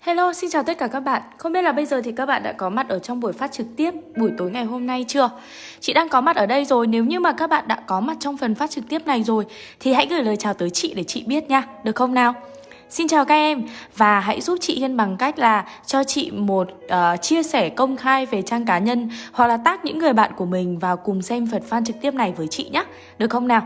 Hello, xin chào tất cả các bạn Không biết là bây giờ thì các bạn đã có mặt ở trong buổi phát trực tiếp buổi tối ngày hôm nay chưa? Chị đang có mặt ở đây rồi Nếu như mà các bạn đã có mặt trong phần phát trực tiếp này rồi Thì hãy gửi lời chào tới chị để chị biết nha Được không nào? Xin chào các em và hãy giúp chị Hiên bằng cách là cho chị một uh, chia sẻ công khai về trang cá nhân hoặc là tag những người bạn của mình vào cùng xem phần fan trực tiếp này với chị nhé. Được không nào?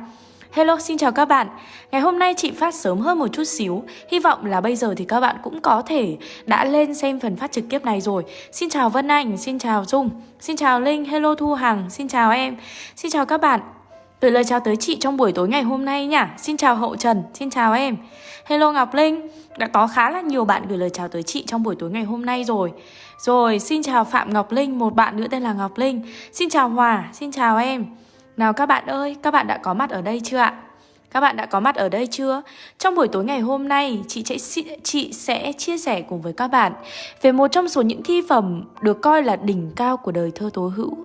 Hello, xin chào các bạn. Ngày hôm nay chị phát sớm hơn một chút xíu. Hy vọng là bây giờ thì các bạn cũng có thể đã lên xem phần phát trực tiếp này rồi. Xin chào Vân Anh, xin chào Dung, xin chào Linh, hello Thu Hằng, xin chào em. Xin chào các bạn. Gửi lời chào tới chị trong buổi tối ngày hôm nay nhá. Xin chào Hậu Trần, xin chào em. Hello Ngọc Linh, đã có khá là nhiều bạn gửi lời chào tới chị trong buổi tối ngày hôm nay rồi. Rồi, xin chào Phạm Ngọc Linh, một bạn nữa tên là Ngọc Linh. Xin chào Hòa, xin chào em. Nào các bạn ơi, các bạn đã có mặt ở đây chưa ạ? Các bạn đã có mặt ở đây chưa? Trong buổi tối ngày hôm nay, chị sẽ, chị sẽ chia sẻ cùng với các bạn về một trong số những thi phẩm được coi là đỉnh cao của đời thơ tố hữu.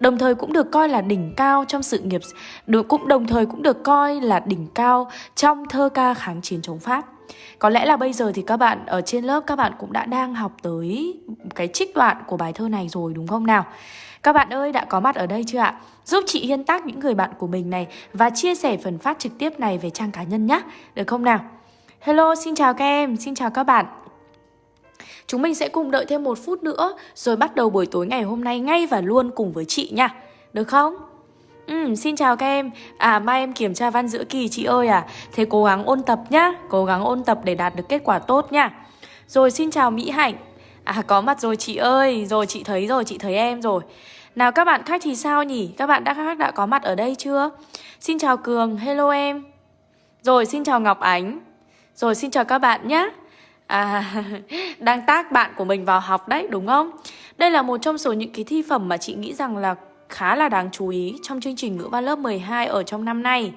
Đồng thời cũng được coi là đỉnh cao trong sự nghiệp, được cũng đồng thời cũng được coi là đỉnh cao trong thơ ca kháng chiến chống Pháp. Có lẽ là bây giờ thì các bạn ở trên lớp các bạn cũng đã đang học tới cái trích đoạn của bài thơ này rồi đúng không nào? Các bạn ơi đã có mặt ở đây chưa ạ? Giúp chị Hiên tác những người bạn của mình này và chia sẻ phần phát trực tiếp này về trang cá nhân nhé. Được không nào? Hello, xin chào các em, xin chào các bạn. Chúng mình sẽ cùng đợi thêm một phút nữa rồi bắt đầu buổi tối ngày hôm nay ngay và luôn cùng với chị nha. Được không? Ừ, xin chào các em À mai em kiểm tra văn giữa kỳ chị ơi à Thế cố gắng ôn tập nhá Cố gắng ôn tập để đạt được kết quả tốt nha Rồi xin chào Mỹ Hạnh À có mặt rồi chị ơi. Rồi chị thấy rồi chị thấy em rồi. Nào các bạn khách thì sao nhỉ? Các bạn đã khách đã có mặt ở đây chưa? Xin chào Cường. Hello em. Rồi xin chào Ngọc Ánh. Rồi xin chào các bạn nhé À, đang tác bạn của mình vào học đấy, đúng không? Đây là một trong số những cái thi phẩm mà chị nghĩ rằng là khá là đáng chú ý trong chương trình ngữ văn lớp 12 ở trong năm nay.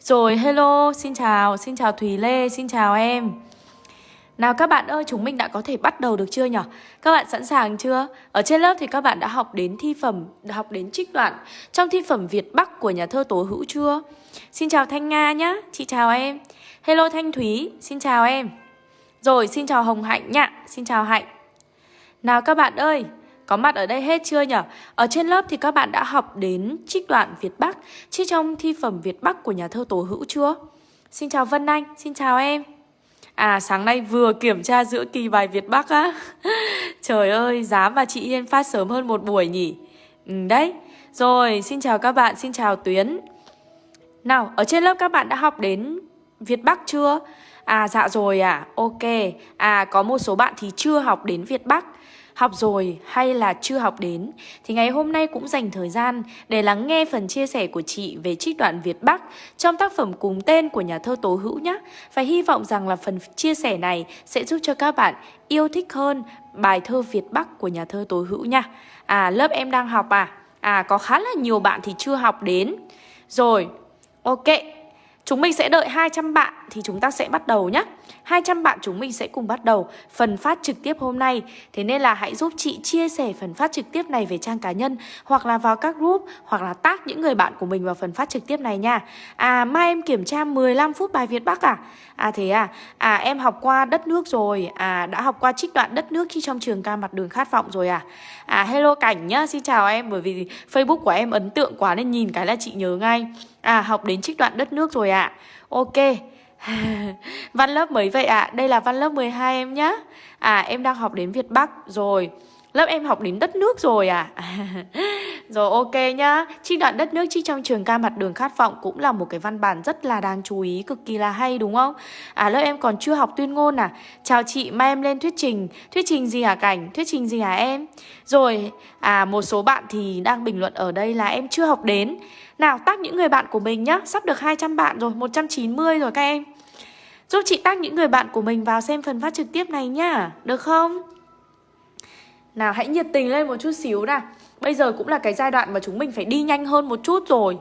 Rồi, hello, xin chào, xin chào Thùy Lê, xin chào em. Nào các bạn ơi, chúng mình đã có thể bắt đầu được chưa nhỉ? Các bạn sẵn sàng chưa? Ở trên lớp thì các bạn đã học đến thi phẩm, đã học đến trích đoạn trong thi phẩm Việt Bắc của nhà thơ Tố Hữu chưa? Xin chào Thanh Nga nhá, chị chào em. Hello Thanh Thúy, xin chào em. Rồi, xin chào Hồng Hạnh nhá, xin chào Hạnh. Nào các bạn ơi, có mặt ở đây hết chưa nhỉ? Ở trên lớp thì các bạn đã học đến trích đoạn Việt Bắc, trích trong thi phẩm Việt Bắc của nhà thơ Tố Hữu chưa? Xin chào Vân Anh, xin chào em. À sáng nay vừa kiểm tra giữa kỳ bài Việt Bắc á. Trời ơi dám và chị Yên phát sớm hơn một buổi nhỉ? Ừ, Đấy. Rồi xin chào các bạn xin chào Tuyến. Nào ở trên lớp các bạn đã học đến Việt Bắc chưa? À dạ rồi à Ok. À có một số bạn thì chưa học đến Việt Bắc học rồi hay là chưa học đến thì ngày hôm nay cũng dành thời gian để lắng nghe phần chia sẻ của chị về trích đoạn Việt Bắc trong tác phẩm cùng tên của nhà thơ Tố Hữu nhé. Và hy vọng rằng là phần chia sẻ này sẽ giúp cho các bạn yêu thích hơn bài thơ Việt Bắc của nhà thơ Tố Hữu nha. À lớp em đang học à? À có khá là nhiều bạn thì chưa học đến. Rồi, ok. Chúng mình sẽ đợi 200 bạn thì chúng ta sẽ bắt đầu nhé 200 bạn chúng mình sẽ cùng bắt đầu phần phát trực tiếp hôm nay. Thế nên là hãy giúp chị chia sẻ phần phát trực tiếp này về trang cá nhân, Hoặc là vào các group, Hoặc là tag những người bạn của mình vào phần phát trực tiếp này nha. À mai em kiểm tra 15 phút bài Việt Bắc à? À thế à? À em học qua đất nước rồi. À đã học qua trích đoạn đất nước khi trong trường ca mặt đường khát vọng rồi à? À hello Cảnh nhá, Xin chào em, Bởi vì Facebook của em ấn tượng quá nên nhìn cái là chị nhớ ngay. À học đến trích đoạn đất nước rồi ạ. À. Ok. Văn lớp mấy vậy ạ? À? Đây là văn lớp 12 em nhá. À em đang học đến Việt Bắc rồi. Lớp em học đến đất nước rồi à? Rồi, ok nhá. Trích đoạn đất nước trích trong trường ca mặt đường khát vọng Cũng là một cái văn bản rất là đáng chú ý, Cực kỳ là hay, đúng không? À lớp em còn chưa học tuyên ngôn à? Chào chị, mai em lên thuyết trình. Thuyết trình gì hả Cảnh? Thuyết trình gì hả em? Rồi à một số bạn thì đang bình luận ở đây là em chưa học đến. Nào tắt những người bạn của mình nhá. Sắp được 200 bạn rồi 190 rồi các em. Giúp chị tag những người bạn của mình vào xem phần phát trực tiếp này nhá Được không? Nào hãy nhiệt tình lên một chút xíu nào. Bây giờ cũng là cái giai đoạn mà chúng mình phải đi nhanh hơn một chút rồi.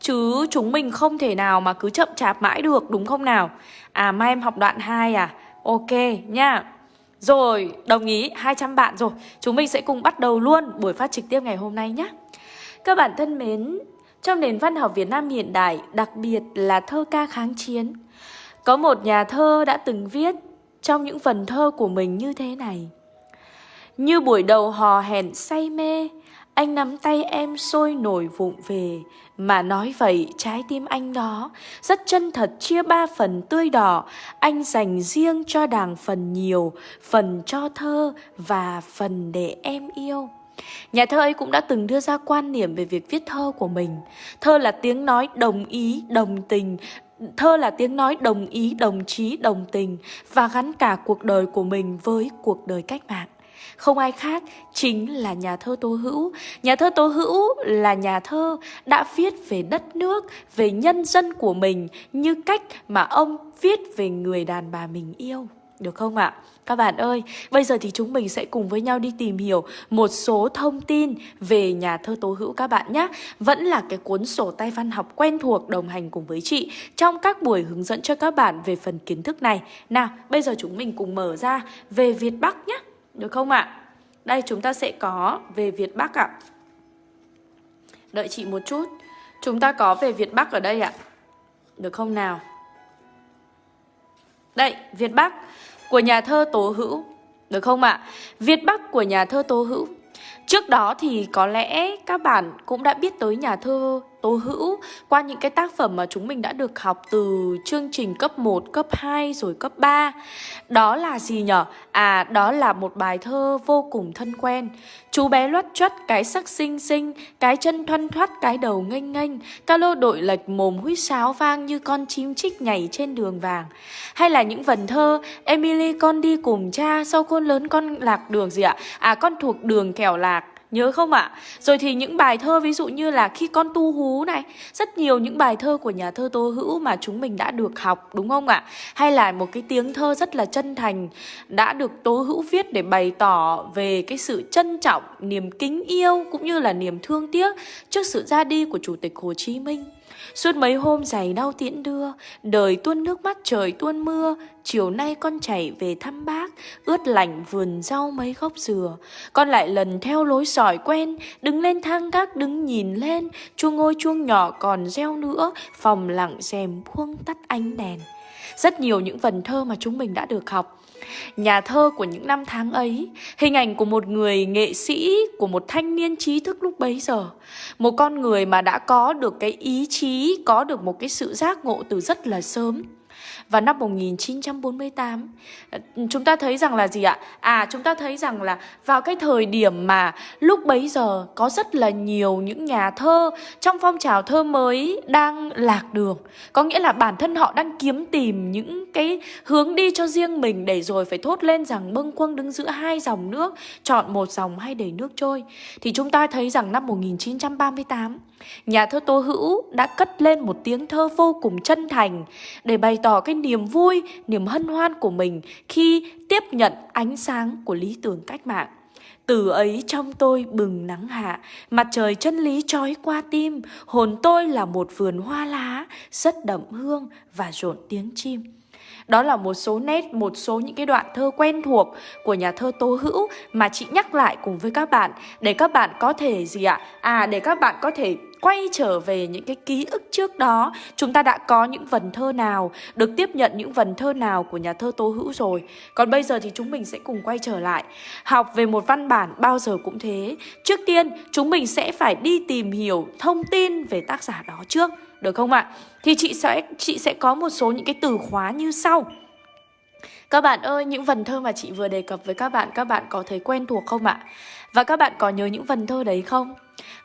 Chứ chúng mình không thể nào mà cứ chậm chạp mãi được đúng không nào? À mai em học đoạn 2 à? Ok nha Rồi, đồng ý 200 bạn rồi. Chúng mình sẽ cùng bắt đầu luôn buổi phát trực tiếp ngày hôm nay nhé Các bạn thân mến Trong nền văn học Việt Nam hiện đại Đặc biệt là thơ ca kháng chiến có một nhà thơ đã từng viết Trong những phần thơ của mình như thế này. Như buổi đầu hò hẹn say mê anh nắm tay em sôi nổi vụng về. Mà nói vậy trái tim anh đó Rất chân thật chia ba phần tươi đỏ. Anh dành riêng cho đàng phần nhiều Phần cho thơ và phần để em yêu. Nhà thơ ấy cũng đã từng đưa ra quan niệm về việc viết thơ của mình. Thơ là tiếng nói đồng ý, đồng tình Thơ là tiếng nói đồng ý, đồng chí, đồng tình Và gắn cả cuộc đời của mình với cuộc đời cách mạng không ai khác chính là nhà thơ Tô Hữu. Nhà thơ Tô Hữu là nhà thơ đã viết về đất nước, về nhân dân của mình như cách mà ông viết về người đàn bà mình yêu. Được không ạ? Các bạn ơi, bây giờ thì chúng mình sẽ cùng với nhau đi tìm hiểu một số thông tin về nhà thơ Tố Hữu các bạn nhé. Vẫn là cái cuốn sổ tay văn học quen thuộc đồng hành cùng với chị trong các buổi hướng dẫn cho các bạn về phần kiến thức này. Nào, bây giờ chúng mình cùng mở ra về Việt Bắc nhé. Được không ạ? Đây chúng ta sẽ có về Việt Bắc ạ. Đợi chị một chút. Chúng ta có về Việt Bắc ở đây ạ. Được không nào? Đây, Việt Bắc của nhà thơ Tố Hữu. Được không ạ? Việt Bắc của nhà thơ Tố Hữu. Trước đó thì có lẽ các bạn cũng đã biết tới nhà thơ Tố Hữu qua những cái tác phẩm mà chúng mình đã được học từ chương trình cấp 1, cấp 2 rồi cấp 3. Đó là gì nhở? À, đó là một bài thơ vô cùng thân quen. Chú bé loắt chuất cái sắc xinh xinh, cái chân thoăn thoắt cái đầu nghênh nghênh, ca lô đội lệch mồm huýt sáo vang như con chim chích nhảy trên đường vàng. Hay là những vần thơ Emily con đi cùng cha, sau khôn lớn con lạc đường gì ạ? À, con thuộc đường kẻo lạc Nhớ không ạ? À? Rồi thì những bài thơ ví dụ như là khi con tu hú này Rất nhiều những bài thơ của nhà thơ Tô Hữu mà chúng mình đã được học đúng không ạ? À? Hay là một cái tiếng thơ rất là chân thành Đã được Tố Hữu viết để bày tỏ về cái sự trân trọng, niềm kính yêu Cũng như là niềm thương tiếc trước sự ra đi của Chủ tịch Hồ Chí Minh Suốt mấy hôm giày đau tiễn đưa, Đời tuôn nước mắt, trời tuôn mưa. Chiều nay con chạy về thăm bác, Ướt lạnh vườn rau mấy gốc dừa. Con lại lần theo lối sỏi quen, Đứng lên thang gác, đứng nhìn lên. Chuông ngôi chuông nhỏ còn reo nữa, Phòng lặng rèm buông tắt ánh đèn. Rất nhiều những vần thơ mà chúng mình đã được học Nhà thơ của những năm tháng ấy, Hình ảnh của một người nghệ sĩ, Của một thanh niên trí thức lúc bấy giờ. Một con người mà đã có được cái ý chí, Có được một cái sự giác ngộ từ rất là sớm vào năm 1948 ờ, Chúng ta thấy rằng là gì ạ? À chúng ta thấy rằng là vào cái thời điểm mà lúc bấy giờ có rất là nhiều những nhà thơ trong phong trào thơ mới đang lạc đường Có nghĩa là bản thân họ đang kiếm tìm những cái hướng đi cho riêng mình để rồi phải thốt lên rằng bâng quâng đứng giữa hai dòng nước, Chọn một dòng hay để nước trôi Thì chúng ta thấy rằng năm 1938 Nhà thơ Tô Hữu đã cất lên một tiếng thơ vô cùng chân thành để bày tỏ cái niềm vui, niềm hân hoan của mình khi tiếp nhận ánh sáng của lý tưởng cách mạng. Từ ấy trong tôi bừng nắng hạ, mặt trời chân lý trói qua tim, hồn tôi là một vườn hoa lá, rất đậm hương và rộn tiếng chim. Đó là một số nét, một số những cái đoạn thơ quen thuộc của nhà thơ Tô Hữu mà chị nhắc lại cùng với các bạn để các bạn có thể gì ạ? À để các bạn có thể quay trở về những cái ký ức trước đó Chúng ta đã có những vần thơ nào Được tiếp nhận những vần thơ nào của nhà thơ Tố Hữu rồi Còn bây giờ thì chúng mình sẽ cùng quay trở lại Học về một văn bản bao giờ cũng thế Trước tiên chúng mình sẽ phải đi tìm hiểu thông tin về tác giả đó trước Được không ạ? Thì chị sẽ, chị sẽ có một số những cái từ khóa như sau các bạn ơi, những vần thơ mà chị vừa đề cập với các bạn, các bạn có thấy quen thuộc không ạ? Và các bạn có nhớ những vần thơ đấy không?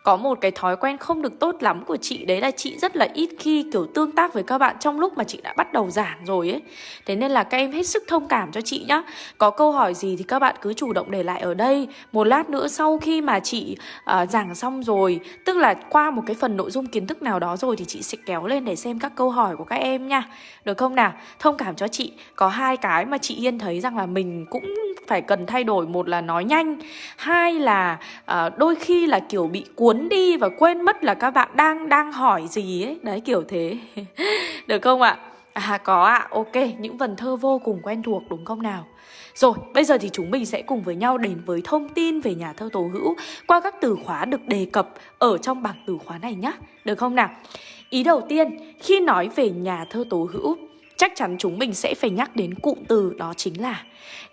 Có một cái thói quen không được tốt lắm của chị Đấy là chị rất là ít khi kiểu tương tác với các bạn Trong lúc mà chị đã bắt đầu giảng rồi ấy. Thế nên là các em hết sức thông cảm cho chị nhá. Có câu hỏi gì thì các bạn cứ chủ động để lại ở đây. Một lát nữa sau khi mà chị uh, giảng xong rồi Tức là qua một cái phần nội dung kiến thức nào đó rồi Thì chị sẽ kéo lên để xem các câu hỏi của các em nha. Được không nào? Thông cảm cho chị. Có hai cái mà chị Yên thấy rằng là mình cũng phải cần thay đổi. Một là nói nhanh. Hai là uh, đôi khi là kiểu bị cuốn đi và quên mất là các bạn đang đang hỏi gì ấy đấy kiểu thế được không ạ À có ạ, à, ok, những vần thơ vô cùng quen thuộc đúng không nào? Rồi, bây giờ thì chúng mình sẽ cùng với nhau đến với thông tin về nhà thơ Tố Hữu qua các từ khóa được đề cập ở trong bảng từ khóa này nhé. Được không nào? Ý đầu tiên, khi nói về nhà thơ Tố Hữu, chắc chắn chúng mình sẽ phải nhắc đến cụm từ đó chính là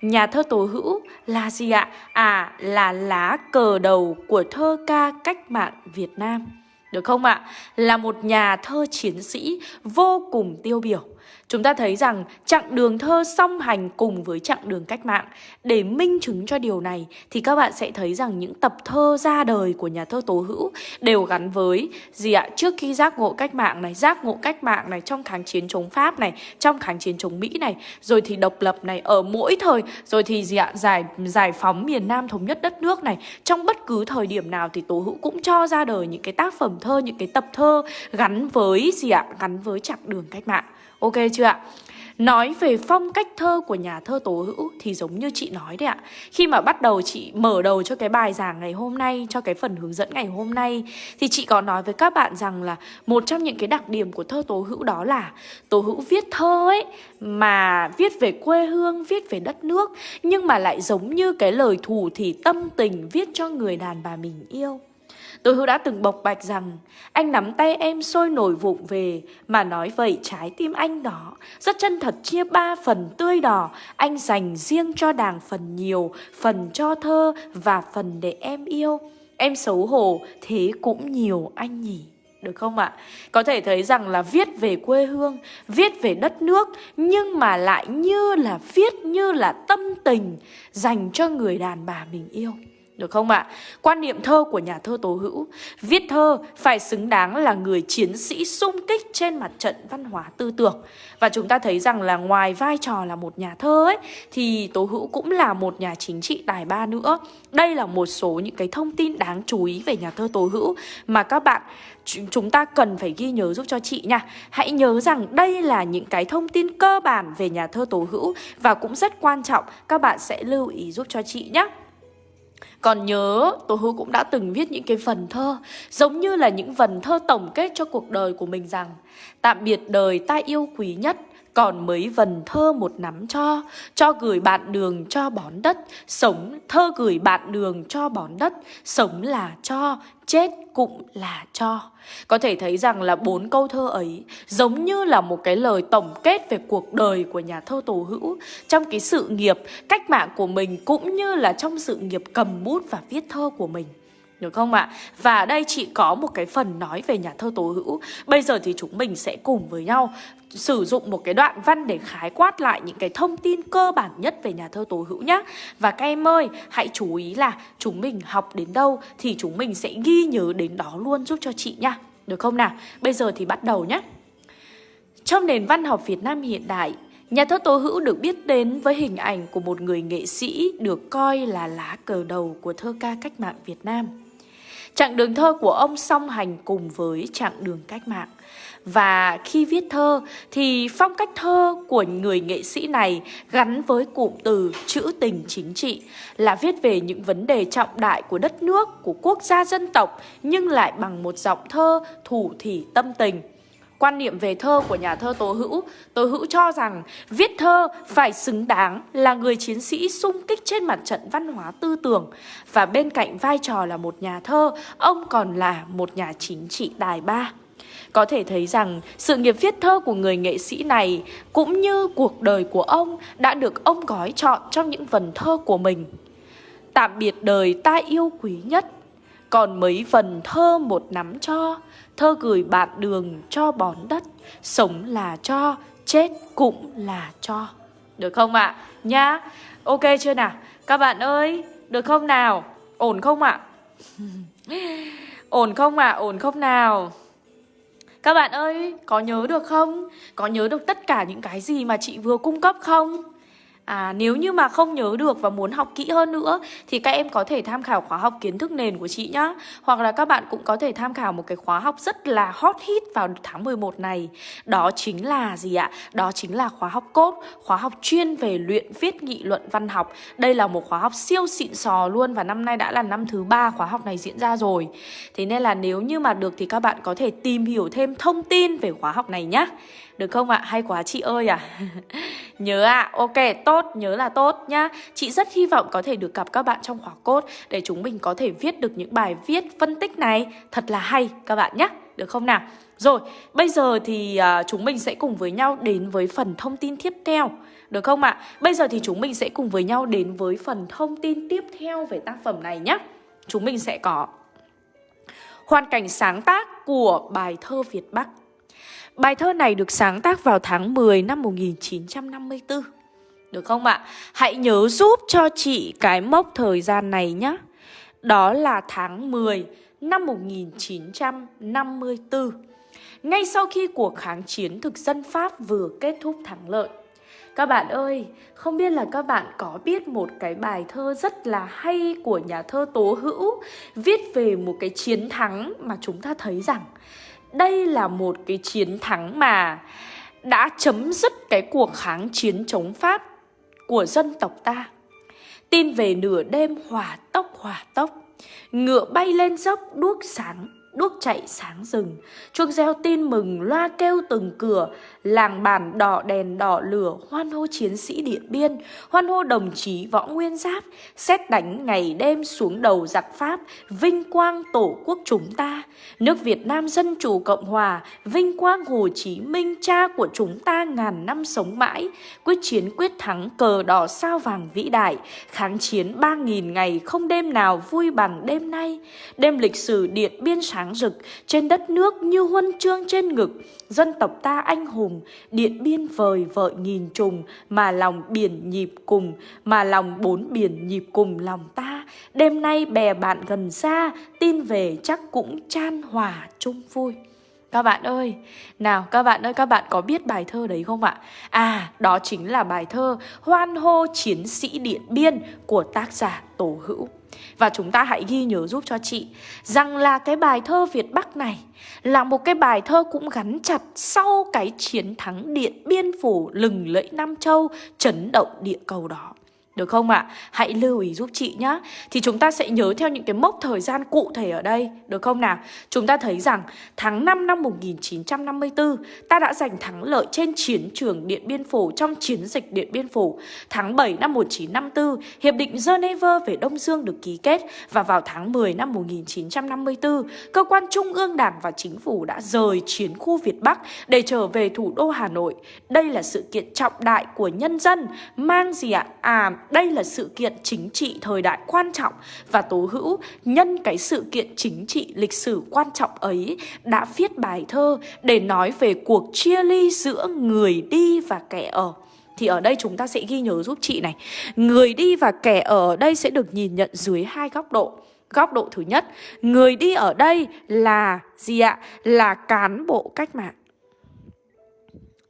Nhà thơ Tố Hữu là gì ạ? À, là lá cờ đầu của thơ ca cách mạng Việt Nam. Được không ạ? Là một nhà thơ chiến sĩ vô cùng tiêu biểu. Chúng ta thấy rằng chặng đường thơ song hành cùng với chặng đường cách mạng. Để minh chứng cho điều này thì các bạn sẽ thấy rằng những tập thơ ra đời của nhà thơ Tố Hữu đều gắn với gì ạ? Trước khi giác ngộ cách mạng này, giác ngộ cách mạng này trong kháng chiến chống Pháp này, trong kháng chiến chống Mỹ này, rồi thì độc lập này ở mỗi thời, rồi thì gì ạ? Giải giải phóng miền Nam thống nhất đất nước này. Trong bất cứ thời điểm nào thì Tố Hữu cũng cho ra đời những cái tác phẩm thơ, những cái tập thơ gắn với gì ạ? Gắn với chặng đường cách mạng. Ok chưa ạ? Nói về phong cách thơ của nhà thơ Tố Hữu thì giống như chị nói đấy ạ. Khi mà bắt đầu chị mở đầu cho cái bài giảng ngày hôm nay, cho cái phần hướng dẫn ngày hôm nay thì chị có nói với các bạn rằng là một trong những cái đặc điểm của thơ Tố Hữu đó là Tố Hữu viết thơ ấy mà viết về quê hương, viết về đất nước nhưng mà lại giống như cái lời thủ thì tâm tình viết cho người đàn bà mình yêu. Tôi hữu đã từng bộc bạch rằng Anh nắm tay em sôi nổi vụng về Mà nói vậy trái tim anh đó Rất chân thật chia ba phần tươi đỏ Anh dành riêng cho đàng phần nhiều Phần cho thơ và phần để em yêu Em xấu hổ thế cũng nhiều anh nhỉ được không ạ? Có thể thấy rằng là viết về quê hương, viết về đất nước nhưng mà lại như là viết như là tâm tình dành cho người đàn bà mình yêu. Được không ạ? Quan niệm thơ của nhà thơ Tố Hữu, Viết thơ phải xứng đáng là người chiến sĩ sung kích trên mặt trận văn hóa tư tưởng. Và chúng ta thấy rằng là ngoài vai trò là một nhà thơ ấy, Thì Tố Hữu cũng là một nhà chính trị tài ba nữa. Đây là một số những cái thông tin đáng chú ý về nhà thơ Tố Hữu Mà các bạn chúng ta cần phải ghi nhớ giúp cho chị nha. Hãy nhớ rằng đây là những cái thông tin cơ bản về nhà thơ Tố Hữu Và cũng rất quan trọng. Các bạn sẽ lưu ý giúp cho chị nhé còn nhớ Tố Hữu cũng đã từng viết những cái phần thơ, Giống như là những phần thơ tổng kết cho cuộc đời của mình rằng, Tạm biệt đời ta yêu quý nhất còn mấy vần thơ một nắm cho Cho gửi bạn đường cho bón đất. Sống thơ gửi bạn đường cho bón đất. Sống là cho, Chết cũng là cho. Có thể thấy rằng là bốn câu thơ ấy Giống như là một cái lời tổng kết Về cuộc đời của nhà thơ Tổ Hữu. Trong cái sự nghiệp, cách mạng của mình Cũng như là trong sự nghiệp cầm bút và viết thơ của mình được không ạ? Và đây chị có một cái phần nói về nhà thơ Tố Hữu Bây giờ thì chúng mình sẽ cùng với nhau sử dụng một cái đoạn văn để khái quát lại những cái thông tin cơ bản nhất về nhà thơ Tố Hữu nhé. Và các em ơi, hãy chú ý là chúng mình học đến đâu thì chúng mình sẽ ghi nhớ đến đó luôn giúp cho chị nha. Được không nào? Bây giờ thì bắt đầu nhé. Trong nền văn học Việt Nam hiện đại, Nhà thơ Tố Hữu được biết đến với hình ảnh của một người nghệ sĩ được coi là lá cờ đầu của thơ ca cách mạng Việt Nam. Chặng đường thơ của ông song hành cùng với chặng đường cách mạng. Và khi viết thơ thì phong cách thơ của người nghệ sĩ này gắn với cụm từ chữ tình chính trị là viết về những vấn đề trọng đại của đất nước, của quốc gia dân tộc nhưng lại bằng một giọng thơ thủ thỉ tâm tình. Quan niệm về thơ của nhà thơ Tố Hữu, Tố Hữu cho rằng viết thơ phải xứng đáng là người chiến sĩ sung kích trên mặt trận văn hóa tư tưởng và bên cạnh vai trò là một nhà thơ, ông còn là một nhà chính trị tài ba. Có thể thấy rằng sự nghiệp viết thơ của người nghệ sĩ này cũng như cuộc đời của ông đã được ông gói chọn trong những vần thơ của mình. Tạm biệt đời ta yêu quý nhất, còn mấy phần thơ một nắm cho, thơ gửi bạn đường cho bón đất, sống là cho, chết cũng là cho. Được không ạ? À? Nhá. Ok chưa nào? Các bạn ơi, được không nào? Ổn không ạ? À? ổn không ạ? À? Ổn không nào? Các bạn ơi, có nhớ được không? Có nhớ được tất cả những cái gì mà chị vừa cung cấp không? À, nếu như mà không nhớ được và muốn học kỹ hơn nữa thì các em có thể tham khảo khóa học kiến thức nền của chị nhá. Hoặc là các bạn cũng có thể tham khảo một cái khóa học rất là hot hit vào tháng 11 này. Đó chính là gì ạ? Đó chính là khóa học cốt, khóa học chuyên về luyện viết nghị luận văn học. Đây là một khóa học siêu xịn sò luôn và năm nay đã là năm thứ ba khóa học này diễn ra rồi. Thế nên là nếu như mà được thì các bạn có thể tìm hiểu thêm thông tin về khóa học này nhá. Được không ạ? Hay quá chị ơi à. Nhớ ạ, à, ok, tốt, nhớ là tốt nhá. Chị rất hy vọng có thể được gặp các bạn trong khóa cốt Để chúng mình có thể viết được những bài viết phân tích này. Thật là hay các bạn nhé Được không nào? Rồi, bây giờ thì uh, chúng mình sẽ cùng với nhau đến với phần thông tin tiếp theo. Được không ạ? Bây giờ thì chúng mình sẽ cùng với nhau đến với phần thông tin tiếp theo về tác phẩm này nhé Chúng mình sẽ có Hoàn cảnh sáng tác của bài thơ Việt Bắc. Bài thơ này được sáng tác vào tháng 10 năm 1954. Được không ạ? Hãy nhớ giúp cho chị cái mốc thời gian này nhé. Đó là tháng 10 năm 1954. Ngay sau khi cuộc kháng chiến thực dân Pháp vừa kết thúc thắng lợi. Các bạn ơi, không biết là các bạn có biết một cái bài thơ rất là hay của nhà thơ Tố Hữu viết về một cái chiến thắng mà chúng ta thấy rằng đây là một cái chiến thắng mà đã chấm dứt cái cuộc kháng chiến chống Pháp của dân tộc ta. Tin về nửa đêm hỏa tốc hỏa tốc, ngựa bay lên dốc đuốc sáng đuốc chạy sáng rừng. Chuông reo tin mừng, loa kêu từng cửa. Làng bản đỏ đèn đỏ lửa, hoan hô chiến sĩ điện biên. Hoan hô đồng chí võ nguyên giáp. Xét đánh ngày đêm xuống đầu giặc pháp, vinh quang tổ quốc chúng ta. Nước việt nam dân chủ cộng hòa, vinh quang hồ chí minh, cha của chúng ta ngàn năm sống mãi. Quyết chiến quyết thắng, cờ đỏ sao vàng vĩ đại. Kháng chiến ba nghìn ngày, không đêm nào vui bằng đêm nay. Đêm lịch sử điện biên sáng sáng rực, trên đất nước như huân chương trên ngực. Dân tộc ta anh hùng, điện biên vời vợi nghìn trùng, mà lòng biển nhịp cùng, mà lòng bốn biển nhịp cùng lòng ta. Đêm nay bè bạn gần xa, tin về chắc cũng chan hòa chung vui các bạn ơi, nào các bạn ơi, các bạn có biết bài thơ đấy không ạ? À, đó chính là bài thơ Hoan hô chiến sĩ Điện Biên của tác giả Tổ Hữu. Và chúng ta hãy ghi nhớ giúp cho chị rằng là cái bài thơ Việt Bắc này là một cái bài thơ cũng gắn chặt sau cái chiến thắng Điện Biên Phủ lừng lẫy Nam Châu chấn động địa cầu đó. Được không ạ? À? Hãy lưu ý giúp chị nhé Thì chúng ta sẽ nhớ theo những cái mốc thời gian cụ thể ở đây Được không nào? Chúng ta thấy rằng tháng 5 năm 1954 Ta đã giành thắng lợi trên chiến trường Điện Biên Phủ, Trong chiến dịch Điện Biên Phủ Tháng 7 năm 1954 Hiệp định Geneva về Đông Dương được ký kết Và vào tháng 10 năm 1954 Cơ quan Trung ương Đảng và Chính phủ đã rời chiến khu Việt Bắc Để trở về thủ đô Hà Nội Đây là sự kiện trọng đại của nhân dân, Mang gì ạ? À đây là sự kiện chính trị thời đại quan trọng và Tố Hữu nhân cái sự kiện chính trị lịch sử quan trọng ấy đã viết bài thơ để nói về cuộc chia ly giữa người đi và kẻ ở. Thì ở đây chúng ta sẽ ghi nhớ giúp chị này Người đi và kẻ ở đây sẽ được nhìn nhận dưới hai góc độ Góc độ thứ nhất, Người đi ở đây là gì ạ? Là cán bộ cách mạng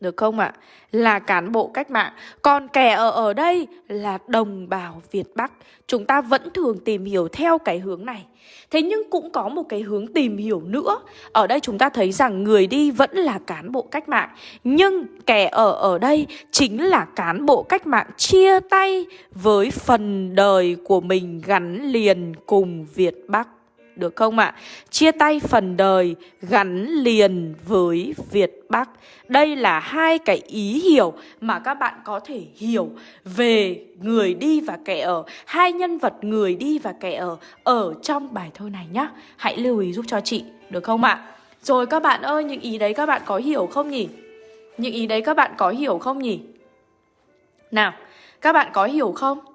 được không ạ? À? Là cán bộ cách mạng. Còn kẻ ở ở đây là đồng bào Việt Bắc. Chúng ta vẫn thường tìm hiểu theo cái hướng này. Thế nhưng cũng có một cái hướng tìm hiểu nữa. Ở đây chúng ta thấy rằng người đi vẫn là cán bộ cách mạng. Nhưng kẻ ở ở đây chính là cán bộ cách mạng chia tay với phần đời của mình gắn liền cùng Việt Bắc được không ạ? À? Chia tay phần đời gắn liền với Việt Bắc. Đây là hai cái ý hiểu mà các bạn có thể hiểu về người đi và kẻ ở. Hai nhân vật người đi và kẻ ở ở trong bài thơ này nhá. Hãy lưu ý giúp cho chị, được không ạ? À? Rồi các bạn ơi, những ý đấy các bạn có hiểu không nhỉ? Những ý đấy các bạn có hiểu không nhỉ? Nào, các bạn có hiểu không?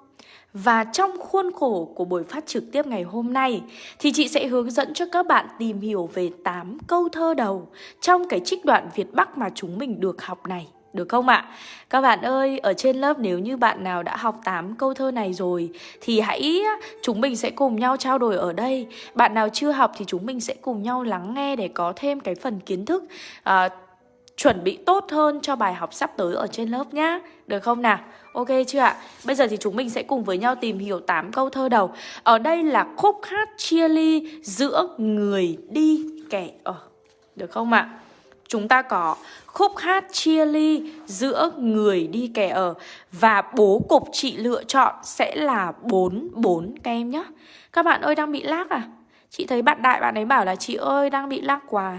Và trong khuôn khổ của buổi phát trực tiếp ngày hôm nay thì chị sẽ hướng dẫn cho các bạn tìm hiểu về 8 câu thơ đầu trong cái trích đoạn Việt Bắc mà chúng mình được học này. Được không ạ? Các bạn ơi, ở trên lớp nếu như bạn nào đã học 8 câu thơ này rồi thì hãy chúng mình sẽ cùng nhau trao đổi ở đây. Bạn nào chưa học thì chúng mình sẽ cùng nhau lắng nghe để có thêm cái phần kiến thức uh, chuẩn bị tốt hơn cho bài học sắp tới ở trên lớp nhá. Được không nào? Ok chưa ạ? Bây giờ thì chúng mình sẽ cùng với nhau tìm hiểu 8 câu thơ đầu. Ở đây là khúc hát chia ly giữa người đi kẻ ở. Được không ạ? Chúng ta có khúc hát chia ly giữa người đi kẻ ở và bố cục chị lựa chọn sẽ là 4 4 các em nhé. Các bạn ơi, đang bị lag à? Chị thấy bạn đại bạn ấy bảo là chị ơi, đang bị lag quá.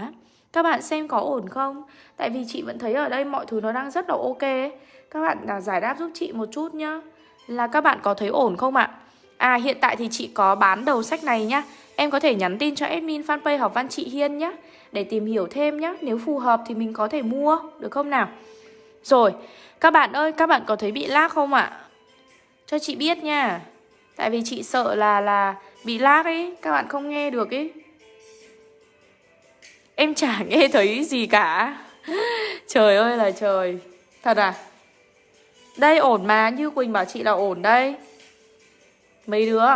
Các bạn xem có ổn không? Tại vì chị vẫn thấy ở đây mọi thứ nó đang rất là ok Các bạn là giải đáp giúp chị một chút nhá Là các bạn có thấy ổn không ạ? À hiện tại thì chị có bán đầu sách này nhá Em có thể nhắn tin cho admin fanpage học văn chị Hiên nhá, Để tìm hiểu thêm nhá Nếu phù hợp thì mình có thể mua, Được không nào? Rồi, Các bạn ơi, các bạn có thấy bị lag không ạ? Cho chị biết nha Tại vì chị sợ là là bị lag ấy, Các bạn không nghe được ấy Em chả nghe thấy gì cả. Trời ơi là trời. Thật à? Đây, ổn mà. Như Quỳnh bảo chị là ổn đây. Mấy đứa?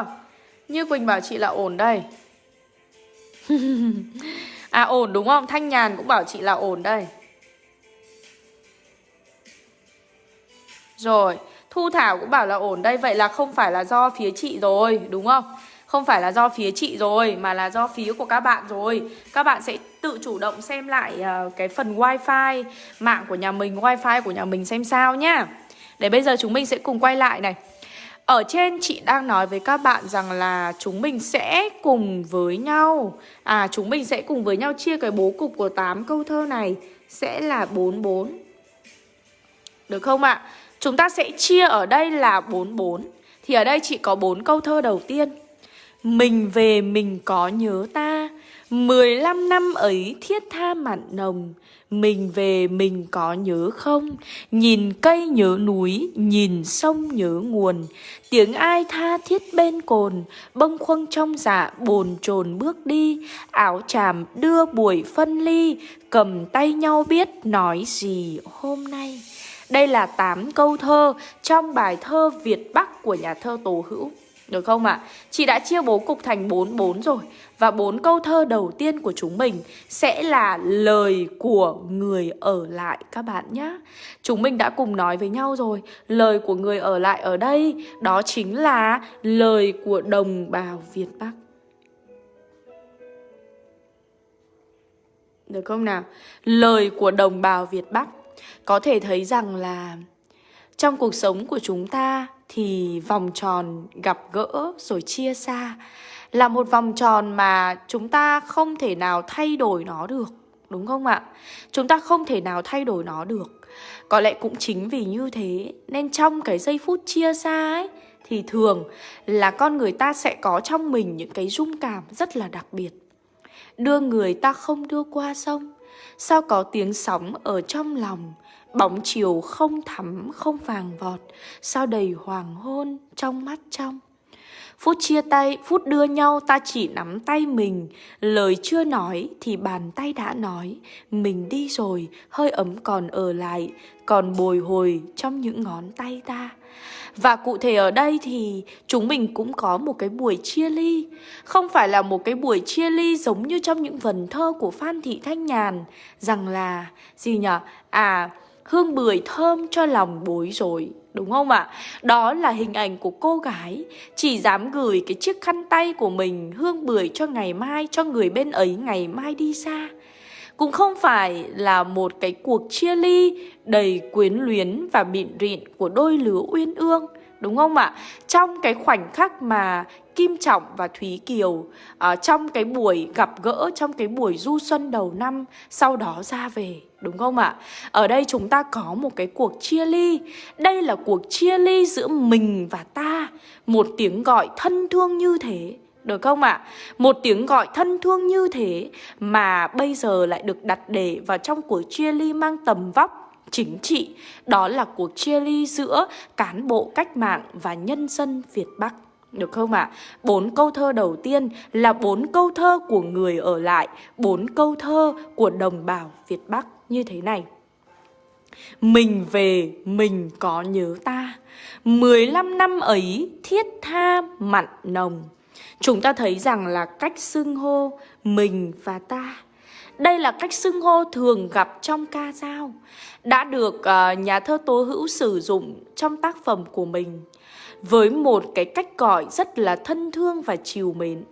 Như Quỳnh bảo chị là ổn đây. À ổn đúng không? Thanh Nhàn cũng bảo chị là ổn đây. Rồi, Thu Thảo cũng bảo là ổn đây. Vậy là không phải là do phía chị rồi, Đúng không? Không phải là do phía chị rồi mà là do phía của các bạn rồi. Các bạn sẽ tự chủ động xem lại uh, cái phần wifi mạng của nhà mình wifi của nhà mình xem sao nhá. Để bây giờ chúng mình sẽ cùng quay lại này. Ở trên chị đang nói với các bạn rằng là chúng mình sẽ cùng với nhau. À chúng mình sẽ cùng với nhau chia cái bố cục của 8 câu thơ này Sẽ là 44 Được không ạ? À? Chúng ta sẽ chia ở đây là 44 Thì ở đây chị có 4 câu thơ đầu tiên mình về mình có nhớ ta. Mười lăm năm ấy thiết tha mặn nồng. Mình về mình có nhớ không? Nhìn cây nhớ núi, Nhìn sông nhớ nguồn. Tiếng ai tha thiết bên cồn? Bông khuâng trong dạ bồn chồn bước đi. Áo chàm đưa buổi phân ly. Cầm tay nhau biết nói gì hôm nay. Đây là 8 câu thơ trong bài thơ Việt Bắc của nhà thơ Tổ Hữu được không ạ? À? Chị đã chia bố cục thành 4 4 rồi Và bốn câu thơ đầu tiên của chúng mình Sẽ là lời của người ở lại các bạn nhé Chúng mình đã cùng nói với nhau rồi Lời của người ở lại ở đây, Đó chính là lời của đồng bào Việt Bắc Được không nào? Lời của đồng bào Việt Bắc Có thể thấy rằng là Trong cuộc sống của chúng ta thì vòng tròn gặp gỡ rồi chia xa là một vòng tròn mà chúng ta không thể nào thay đổi nó được, đúng không ạ? Chúng ta không thể nào thay đổi nó được. Có lẽ cũng chính vì như thế nên trong cái giây phút chia xa ấy, thì thường là con người ta sẽ có trong mình những cái rung cảm rất là đặc biệt. Đưa người ta không đưa qua sông. Sao có tiếng sóng ở trong lòng Bóng chiều không thắm không vàng vọt Sao đầy hoàng hôn trong mắt trong. Phút chia tay, phút đưa nhau ta chỉ nắm tay mình. Lời chưa nói thì bàn tay đã nói. Mình đi rồi, hơi ấm còn ở lại Còn bồi hồi trong những ngón tay ta. Và cụ thể ở đây thì chúng mình cũng có một cái buổi chia ly. Không phải là một cái buổi chia ly giống như trong những vần thơ của Phan Thị Thanh Nhàn Rằng là, gì nhở? À, hương bưởi thơm cho lòng bối rối Đúng không ạ? À? Đó là hình ảnh của cô gái Chỉ dám gửi cái chiếc khăn tay của mình Hương bưởi cho ngày mai Cho người bên ấy ngày mai đi xa Cũng không phải là một cái cuộc chia ly Đầy quyến luyến và bịn rịn Của đôi lứa uyên ương Đúng không ạ? Trong cái khoảnh khắc mà Kim Trọng và Thúy Kiều uh, Trong cái buổi gặp gỡ Trong cái buổi du xuân đầu năm Sau đó ra về Đúng không ạ? Ở đây chúng ta có một cái cuộc chia ly Đây là cuộc chia ly giữa mình và ta Một tiếng gọi thân thương như thế được không ạ? À? Một tiếng gọi thân thương như thế mà bây giờ lại được đặt để vào trong cuộc chia ly mang tầm vóc chính trị. Đó là cuộc chia ly giữa cán bộ cách mạng và nhân dân Việt Bắc. Được không ạ? À? Bốn câu thơ đầu tiên là bốn câu thơ của người ở lại, bốn câu thơ của đồng bào Việt Bắc như thế này. Mình về, mình có nhớ ta. 15 năm ấy thiết tha mặn nồng. Chúng ta thấy rằng là cách xưng hô mình và ta Đây là cách xưng hô thường gặp trong ca dao, đã được uh, nhà thơ Tố Hữu sử dụng trong tác phẩm của mình với một cái cách gọi rất là thân thương và chiều mến.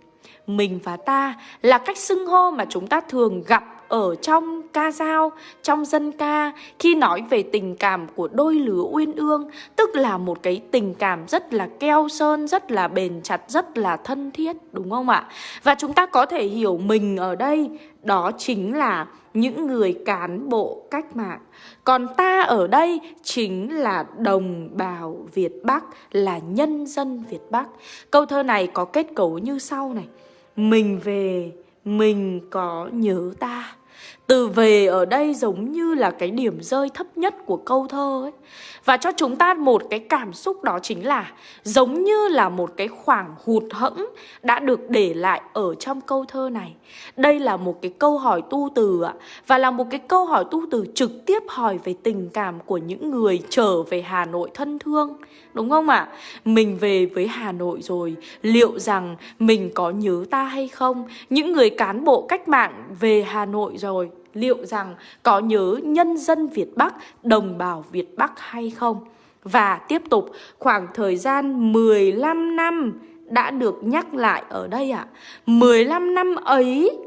Mình và ta là cách xưng hô mà chúng ta thường gặp ở trong ca dao, trong dân ca khi nói về tình cảm của đôi lứa uyên ương, tức là một cái tình cảm rất là keo sơn, rất là bền chặt, rất là thân thiết, đúng không ạ? Và chúng ta có thể hiểu mình ở đây đó chính là những người cán bộ cách mạng. Còn ta ở đây chính là đồng bào Việt Bắc, là nhân dân Việt Bắc. Câu thơ này có kết cấu như sau này. Mình về, mình có nhớ ta. Từ về ở đây giống như là cái điểm rơi thấp nhất của câu thơ ấy. Và cho chúng ta một cái cảm xúc đó chính là giống như là một cái khoảng hụt hẫng đã được để lại ở trong câu thơ này. Đây là một cái câu hỏi tu từ ạ. Và là một cái câu hỏi tu từ trực tiếp hỏi về tình cảm của những người trở về Hà Nội thân thương. Đúng không ạ? Mình về với Hà Nội rồi, liệu rằng mình có nhớ ta hay không? Những người cán bộ cách mạng về Hà Nội rồi, liệu rằng có nhớ nhân dân Việt Bắc, đồng bào Việt Bắc hay không? Và tiếp tục khoảng thời gian 15 năm đã được nhắc lại ở đây ạ. À. 15 năm ấy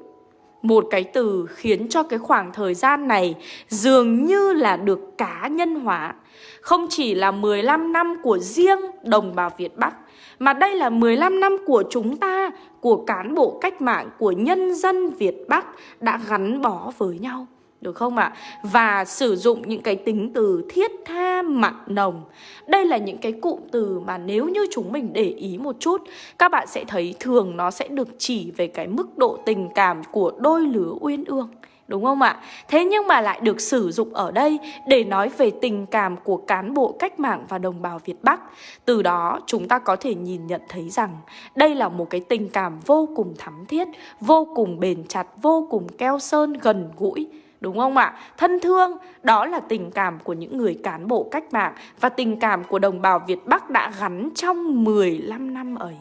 một cái từ khiến cho cái khoảng thời gian này dường như là được cá nhân hóa. Không chỉ là 15 năm của riêng đồng bào Việt Bắc mà đây là 15 năm của chúng ta, của cán bộ cách mạng, của nhân dân Việt Bắc đã gắn bó với nhau. Được không ạ? À? Và sử dụng những cái tính từ thiết tha mặn nồng Đây là những cái cụm từ mà nếu như chúng mình để ý một chút Các bạn sẽ thấy thường nó sẽ được chỉ về cái mức độ tình cảm của đôi lứa uyên ương Đúng không ạ? Thế nhưng mà lại được sử dụng ở đây để nói về tình cảm của cán bộ cách mạng và đồng bào Việt Bắc. Từ đó chúng ta có thể nhìn nhận thấy rằng đây là một cái tình cảm vô cùng thắm thiết, vô cùng bền chặt, vô cùng keo sơn gần gũi. Đúng không ạ? Thân thương, đó là tình cảm của những người cán bộ cách mạng và tình cảm của đồng bào Việt Bắc đã gắn trong 15 năm ấy.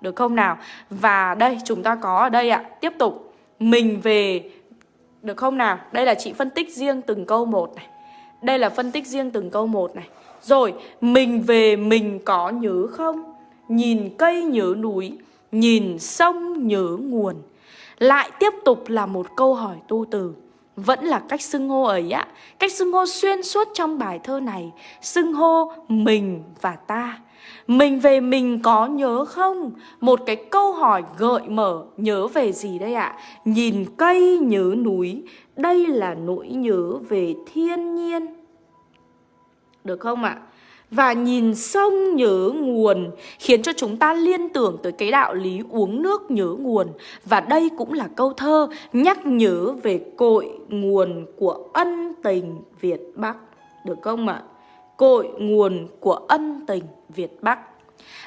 Được không nào? Và đây chúng ta có ở đây ạ, tiếp tục. Mình về được không nào? Đây là chị phân tích riêng từng câu một này. Đây là phân tích riêng từng câu một này. Rồi, mình về mình có nhớ không? Nhìn cây nhớ núi, nhìn sông nhớ nguồn. Lại tiếp tục là một câu hỏi tu từ. Vẫn là cách xưng hô ấy á. Cách xưng hô xuyên suốt trong bài thơ này. Xưng hô mình và ta. Mình về mình có nhớ không? Một cái câu hỏi gợi mở nhớ về gì đây ạ? Nhìn cây nhớ núi, đây là nỗi nhớ về thiên nhiên. Được không ạ? Và nhìn sông nhớ nguồn khiến cho chúng ta liên tưởng tới cái đạo lý uống nước nhớ nguồn. Và đây cũng là câu thơ nhắc nhớ về cội nguồn của ân tình Việt Bắc. Được không ạ? Cội nguồn của ân tình Việt Bắc.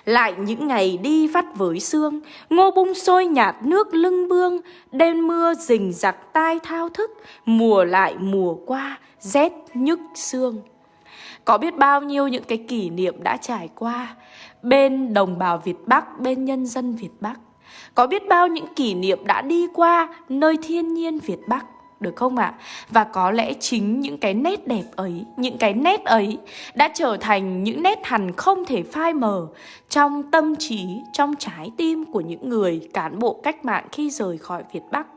Lại những ngày đi vắt với sương, ngô bung sôi nhạt nước lưng bương, đêm mưa rình giặc tai thao thức, mùa lại mùa qua, rét nhức xương. Có biết bao nhiêu những cái kỷ niệm đã trải qua bên đồng bào Việt Bắc, bên nhân dân Việt Bắc. Có biết bao những kỷ niệm đã đi qua nơi thiên nhiên Việt Bắc được không ạ? À? Và có lẽ chính những cái nét đẹp ấy, những cái nét ấy đã trở thành những nét hằn không thể phai mờ trong tâm trí, trong trái tim của những người cán bộ cách mạng khi rời khỏi Việt Bắc.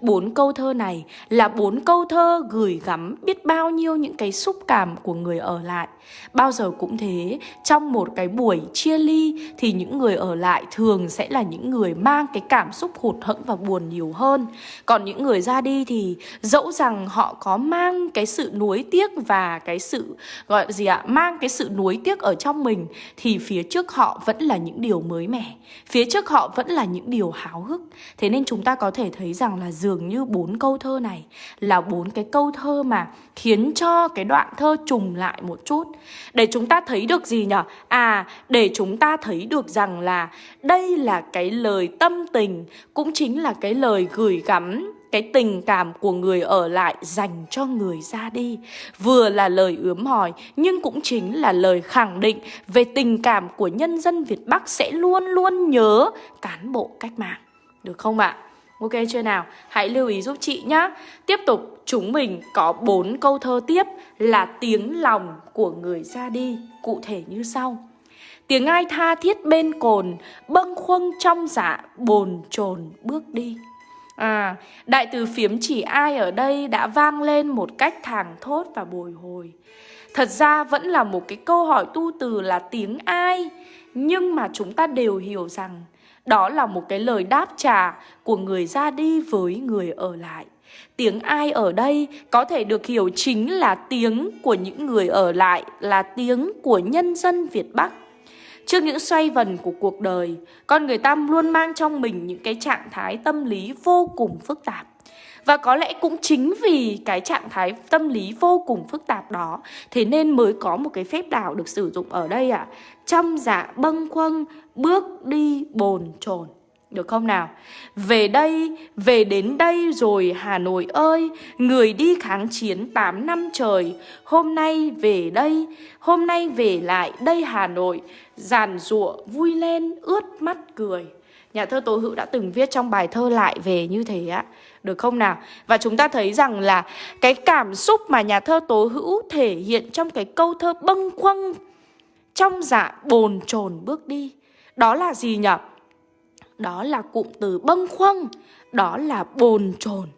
Bốn câu thơ này là bốn câu thơ gửi gắm biết bao nhiêu những cái xúc cảm của người ở lại. Bao giờ cũng thế, trong một cái buổi chia ly thì những người ở lại thường sẽ là những người mang cái cảm xúc hụt hẫng và buồn nhiều hơn. Còn những người ra đi thì dẫu rằng họ có mang cái sự nuối tiếc và cái sự gọi gì ạ, mang cái sự nuối tiếc ở trong mình thì phía trước họ vẫn là những điều mới mẻ. Phía trước họ vẫn là những điều háo hức. Thế nên chúng ta có thể thấy rằng là dường như bốn câu thơ này là bốn cái câu thơ mà khiến cho cái đoạn thơ trùng lại một chút. Để chúng ta thấy được gì nhở? À, để chúng ta thấy được rằng là đây là cái lời tâm tình, cũng chính là cái lời gửi gắm cái tình cảm của người ở lại dành cho người ra đi vừa là lời ướm hỏi nhưng cũng chính là lời khẳng định về tình cảm của nhân dân Việt Bắc sẽ luôn luôn nhớ cán bộ cách mạng được không ạ? Ok chưa nào? Hãy lưu ý giúp chị nhá. Tiếp tục chúng mình có bốn câu thơ tiếp là tiếng lòng của người ra đi, cụ thể như sau. Tiếng ai tha thiết bên cồn, bâng khuâng trong dạ, bồn chồn bước đi. À, đại từ phiếm chỉ ai ở đây đã vang lên một cách thảng thốt và bồi hồi. Thật ra vẫn là một cái câu hỏi tu từ là tiếng ai, nhưng mà chúng ta đều hiểu rằng đó là một cái lời đáp trả của người ra đi với người ở lại. Tiếng ai ở đây có thể được hiểu chính là tiếng của những người ở lại, là tiếng của nhân dân Việt Bắc. Trước những xoay vần của cuộc đời, con người ta luôn mang trong mình những cái trạng thái tâm lý vô cùng phức tạp. Và có lẽ cũng chính vì cái trạng thái tâm lý vô cùng phức tạp đó Thế nên mới có một cái phép đảo được sử dụng ở đây ạ à. Trong dạ bâng khuâng, bước đi bồn chồn được không nào? Về đây, về đến đây rồi Hà Nội ơi, người đi kháng chiến 8 năm trời, hôm nay về đây, hôm nay về lại đây Hà Nội, giàn giụa vui lên ướt mắt cười. Nhà thơ Tố Hữu đã từng viết trong bài thơ lại về như thế á Được không nào? Và chúng ta thấy rằng là cái cảm xúc mà nhà thơ Tố Hữu thể hiện trong cái câu thơ bâng khuâng trong dạ bồn chồn bước đi. Đó là gì nhỉ? Đó là cụm từ bâng khuâng, đó là bồn chồn.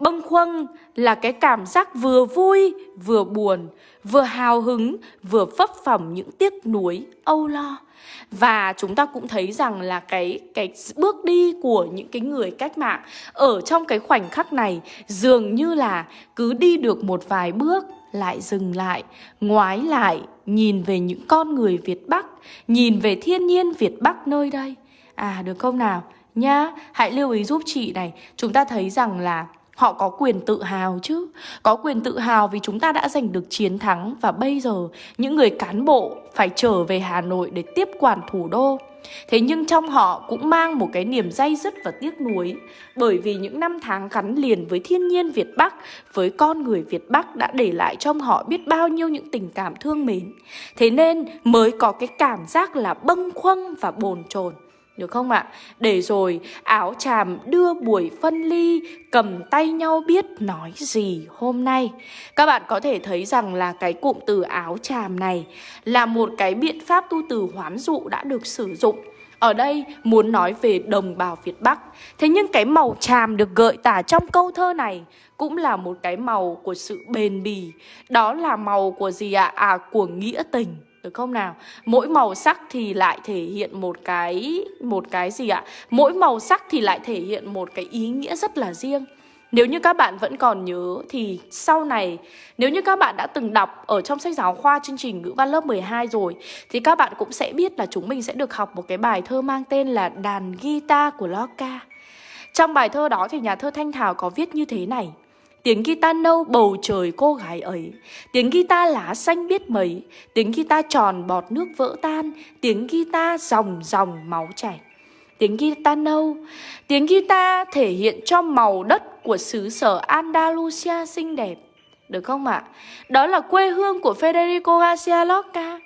Bâng khuâng là cái cảm giác vừa vui, vừa buồn, vừa hào hứng, vừa phấp phỏng những tiếc nuối, âu lo. Và chúng ta cũng thấy rằng là cái cái bước đi của những cái người cách mạng ở trong cái khoảnh khắc này dường như là cứ đi được một vài bước lại dừng lại, ngoái lại, nhìn về những con người Việt Bắc, nhìn về thiên nhiên Việt Bắc nơi đây. À được không nào? Nhá, hãy lưu ý giúp chị này, chúng ta thấy rằng là Họ có quyền tự hào chứ. Có quyền tự hào vì chúng ta đã giành được chiến thắng. Và bây giờ, những người cán bộ phải trở về Hà Nội để tiếp quản thủ đô. Thế nhưng trong họ cũng mang một cái niềm day dứt và tiếc nuối. Bởi vì những năm tháng gắn liền với thiên nhiên Việt Bắc, Với con người Việt Bắc đã để lại trong họ biết bao nhiêu những tình cảm thương mến. Thế nên mới có cái cảm giác là bâng khuâng và bồn chồn được không ạ? Để rồi, áo chàm đưa buổi phân ly, Cầm tay nhau biết nói gì hôm nay Các bạn có thể thấy rằng là cái cụm từ áo chàm này Là một cái biện pháp tu từ hoán dụ đã được sử dụng ở đây muốn nói về đồng bào Việt Bắc Thế nhưng cái màu tràm được gợi tả trong câu thơ này Cũng là một cái màu của sự bền bỉ Đó là màu của gì ạ? À? à của nghĩa tình được không nào? Mỗi màu sắc thì lại thể hiện một cái một cái gì ạ? Mỗi màu sắc thì lại thể hiện một cái ý nghĩa rất là riêng. Nếu như các bạn vẫn còn nhớ thì sau này, nếu như các bạn đã từng đọc ở trong sách giáo khoa chương trình ngữ văn lớp 12 rồi, thì các bạn cũng sẽ biết là chúng mình sẽ được học một cái bài thơ mang tên là Đàn guitar của Lorca. Trong bài thơ đó thì nhà thơ Thanh Thảo có viết như thế này: Tiếng guitar nâu bầu trời cô gái ấy. Tiếng guitar lá xanh biết mấy. Tiếng guitar tròn bọt nước vỡ tan. Tiếng guitar dòng dòng máu chảy. Tiếng guitar nâu. Tiếng guitar thể hiện cho màu đất của xứ sở Andalusia xinh đẹp. Được không ạ? À? Đó là quê hương của Federico Garcia Lorca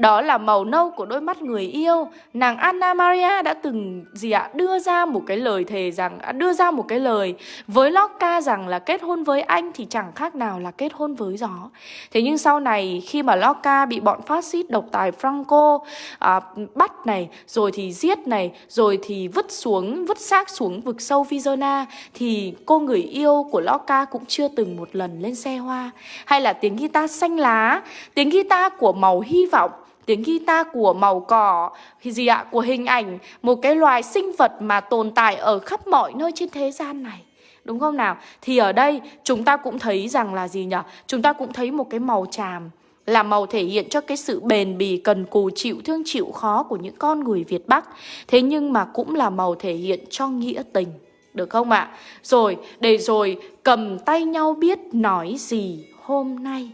đó là màu nâu của đôi mắt người yêu. Nàng Anna Maria đã từng gì ạ? Đưa ra một cái lời thề rằng à, Đưa ra một cái lời với Locke rằng là kết hôn với anh thì chẳng khác nào là kết hôn với gió. Thế nhưng sau này khi mà Locke bị bọn phát xít độc tài Franco à, bắt này Rồi thì giết này Rồi thì vứt xuống, vứt xác xuống vực sâu Vizona Thì cô người yêu của Locke cũng chưa từng một lần lên xe hoa. Hay là tiếng guitar xanh lá Tiếng guitar của màu hy vọng tiếng guitar của màu cỏ gì ạ, của hình ảnh, một cái loài sinh vật mà tồn tại ở khắp mọi nơi trên thế gian này. Đúng không nào? Thì ở đây, chúng ta cũng thấy rằng là gì nhỉ? Chúng ta cũng thấy một cái màu tràm, là màu thể hiện cho cái sự bền bỉ cần cù chịu, thương chịu, khó của những con người Việt Bắc. Thế nhưng mà cũng là màu thể hiện cho nghĩa tình, được không ạ? Rồi, để rồi cầm tay nhau biết nói gì hôm nay?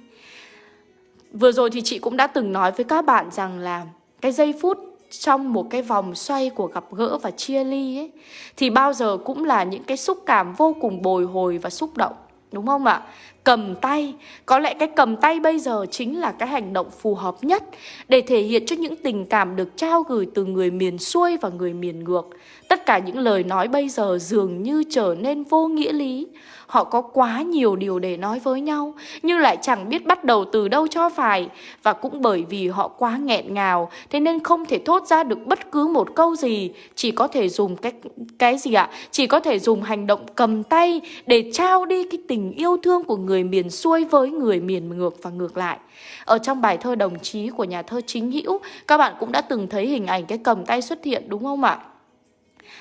Vừa rồi thì chị cũng đã từng nói với các bạn rằng là cái giây phút trong một cái vòng xoay của gặp gỡ và chia ly ấy thì bao giờ cũng là những cái xúc cảm vô cùng bồi hồi và xúc động đúng không ạ? Cầm tay, có lẽ cái cầm tay bây giờ chính là cái hành động phù hợp nhất để thể hiện cho những tình cảm được trao gửi từ người miền xuôi và người miền ngược. Tất cả những lời nói bây giờ dường như trở nên vô nghĩa lý Họ có quá nhiều điều để nói với nhau Nhưng lại chẳng biết bắt đầu từ đâu cho phải Và cũng bởi vì họ quá nghẹn ngào Thế nên không thể thốt ra được bất cứ một câu gì Chỉ có thể dùng cái, cái gì ạ? Chỉ có thể dùng hành động cầm tay Để trao đi cái tình yêu thương của người miền xuôi với người miền ngược và ngược lại Ở trong bài thơ đồng chí của nhà thơ Chính Hữu Các bạn cũng đã từng thấy hình ảnh cái cầm tay xuất hiện đúng không ạ?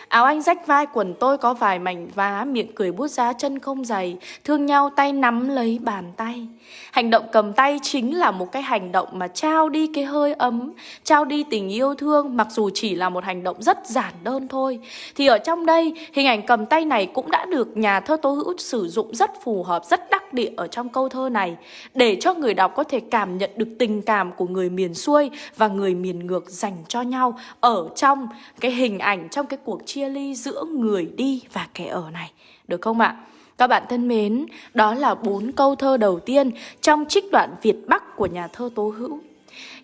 Áo anh rách vai quần tôi có vài mảnh vá, Miệng cười bút giá chân không dày, Thương nhau tay nắm lấy bàn tay. Hành động cầm tay chính là một cái hành động mà trao đi cái hơi ấm, Trao đi tình yêu thương, Mặc dù chỉ là một hành động rất giản đơn thôi. Thì ở trong đây, Hình ảnh cầm tay này cũng đã được nhà thơ Tố Hữu sử dụng rất phù hợp, Rất đắc địa ở trong câu thơ này, Để cho người đọc có thể cảm nhận được tình cảm của người miền xuôi Và người miền ngược dành cho nhau Ở trong cái hình ảnh, Trong cái cuộc chia ly giữa người đi và kẻ ở này Được không ạ? Các bạn thân mến, đó là bốn câu thơ đầu tiên trong trích đoạn Việt Bắc của nhà thơ Tố Hữu.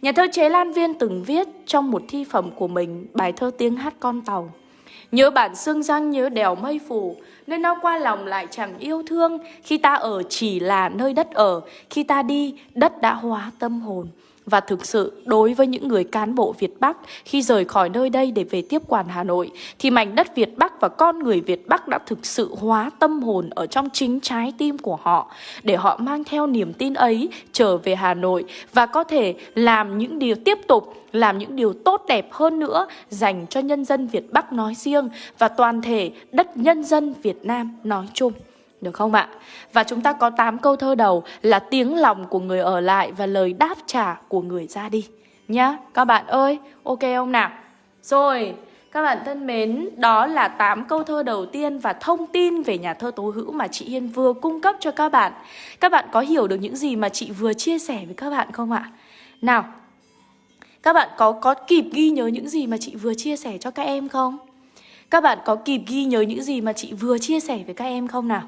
Nhà thơ Chế Lan Viên từng viết trong một thi phẩm của mình bài thơ tiếng hát con tàu. Nhớ bản xương răng nhớ đèo mây phủ, nơi nó qua lòng lại chẳng yêu thương, khi ta ở chỉ là nơi đất ở, khi ta đi, đất đã hóa tâm hồn. Và thực sự, đối với những người cán bộ Việt Bắc khi rời khỏi nơi đây để về tiếp quản Hà Nội, thì mảnh đất Việt Bắc và con người Việt Bắc đã thực sự hóa tâm hồn ở trong chính trái tim của họ, để họ mang theo niềm tin ấy trở về Hà Nội và có thể làm những điều tiếp tục làm những điều tốt đẹp hơn nữa dành cho nhân dân Việt Bắc nói riêng và toàn thể đất nhân dân Việt Nam nói chung. Được không ạ? Và chúng ta có 8 câu thơ đầu là tiếng lòng của người ở lại và lời đáp trả của người ra đi. Nhá, các bạn ơi, ok không nào? Rồi, các bạn thân mến, đó là 8 câu thơ đầu tiên và thông tin về nhà thơ Tố Hữu mà chị Hiên vừa cung cấp cho các bạn. Các bạn có hiểu được những gì mà chị vừa chia sẻ với các bạn không ạ? Nào, các bạn có có kịp ghi nhớ những gì mà chị vừa chia sẻ cho các em không? Các bạn có kịp ghi nhớ những gì mà chị vừa chia sẻ với các em không nào?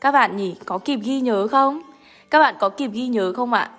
Các bạn nhỉ, có kịp ghi nhớ không? Các bạn có kịp ghi nhớ không ạ?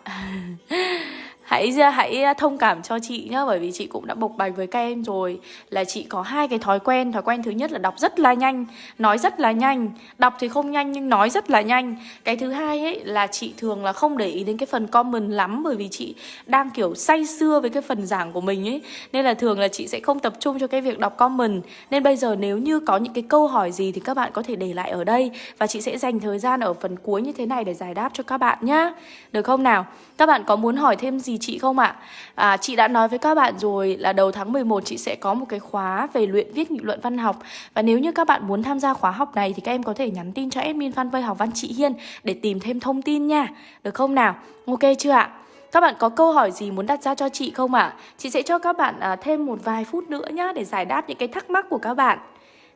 hãy à, hãy à, thông cảm cho chị nhá, bởi vì chị cũng đã bộc bạch với các em rồi. Là chị có hai cái thói quen. Thói quen thứ nhất là đọc rất là nhanh, nói rất là nhanh. Đọc thì không nhanh nhưng nói rất là nhanh. Cái thứ hai ấy là chị thường là không để ý đến cái phần comment lắm, bởi vì chị đang, kiểu, say sưa với cái phần giảng của mình ấy. Nên là thường là chị sẽ không tập trung cho cái việc đọc comment. Nên bây giờ nếu như có những cái câu hỏi gì thì các bạn có thể để lại ở đây. Và chị sẽ dành thời gian ở phần cuối như thế này để giải đáp cho các bạn nhá. Được không nào? Các bạn có muốn hỏi thêm gì chị không ạ? À, chị đã nói với các bạn rồi là đầu tháng 11 chị sẽ có một cái khóa về luyện viết nghị luận văn học Và nếu như các bạn muốn tham gia khóa học này thì các em có thể nhắn tin cho admin fanpage học văn chị Hiên để tìm thêm thông tin nha Được không nào? Ok chưa ạ? Các bạn có câu hỏi gì muốn đặt ra cho chị không ạ? À? Chị sẽ cho các bạn à, thêm một vài phút nữa nhá để giải đáp những cái thắc mắc của các bạn